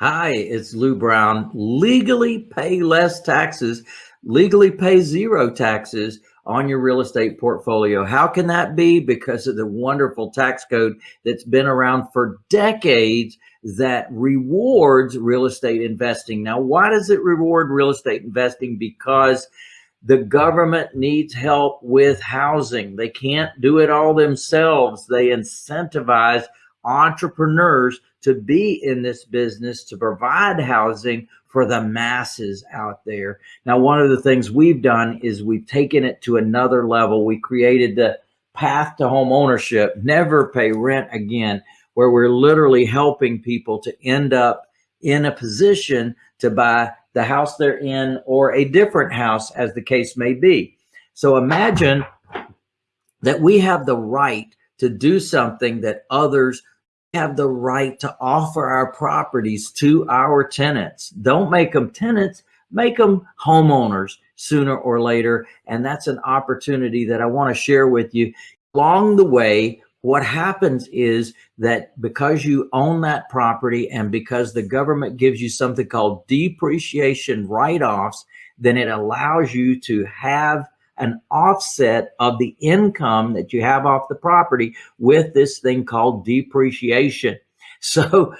Hi, it's Lou Brown. Legally pay less taxes, legally pay zero taxes on your real estate portfolio. How can that be? Because of the wonderful tax code that's been around for decades that rewards real estate investing. Now, why does it reward real estate investing? Because the government needs help with housing. They can't do it all themselves. They incentivize entrepreneurs to be in this business to provide housing for the masses out there. Now, one of the things we've done is we've taken it to another level. We created the path to home ownership, never pay rent again, where we're literally helping people to end up in a position to buy the house they're in or a different house as the case may be. So imagine that we have the right to do something that others have the right to offer our properties to our tenants. Don't make them tenants, make them homeowners sooner or later. And that's an opportunity that I want to share with you. Along the way, what happens is that because you own that property and because the government gives you something called depreciation write-offs, then it allows you to have an offset of the income that you have off the property with this thing called depreciation. So,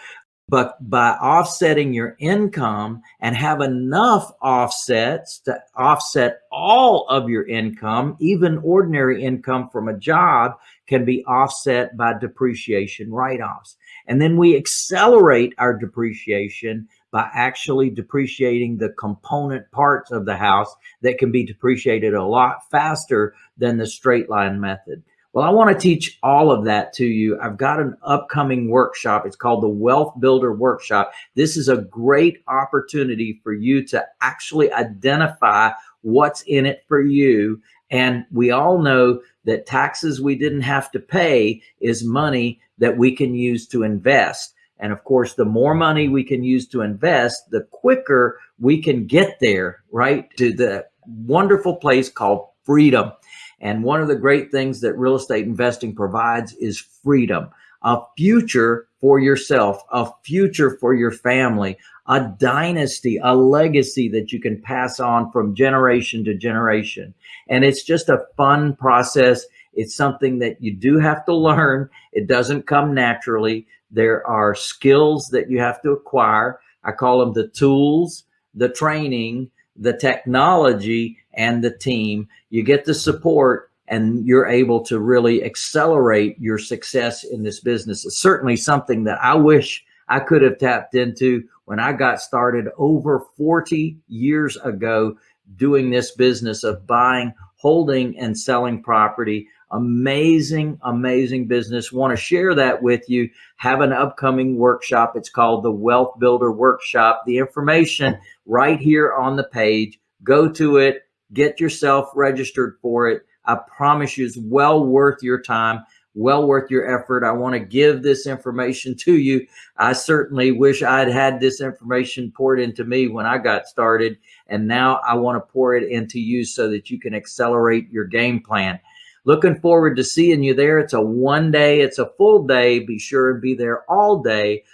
but by offsetting your income and have enough offsets to offset all of your income, even ordinary income from a job can be offset by depreciation write-offs. And then we accelerate our depreciation by actually depreciating the component parts of the house that can be depreciated a lot faster than the straight line method. Well, I want to teach all of that to you. I've got an upcoming workshop. It's called the Wealth Builder Workshop. This is a great opportunity for you to actually identify what's in it for you. And we all know that taxes we didn't have to pay is money that we can use to invest. And of course, the more money we can use to invest, the quicker we can get there, right? To the wonderful place called freedom. And one of the great things that real estate investing provides is freedom, a future for yourself, a future for your family, a dynasty, a legacy that you can pass on from generation to generation. And it's just a fun process. It's something that you do have to learn. It doesn't come naturally. There are skills that you have to acquire. I call them the tools, the training, the technology, and the team. You get the support and you're able to really accelerate your success in this business. It's certainly something that I wish I could have tapped into when I got started over 40 years ago doing this business of buying, holding, and selling property amazing, amazing business. Want to share that with you. Have an upcoming workshop. It's called the Wealth Builder Workshop. The information right here on the page. Go to it, get yourself registered for it. I promise you it's well worth your time, well worth your effort. I want to give this information to you. I certainly wish I'd had this information poured into me when I got started. And now I want to pour it into you so that you can accelerate your game plan. Looking forward to seeing you there. It's a one day, it's a full day. Be sure and be there all day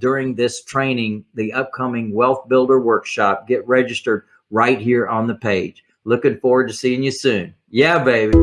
during this training, the upcoming Wealth Builder Workshop. Get registered right here on the page. Looking forward to seeing you soon. Yeah, baby.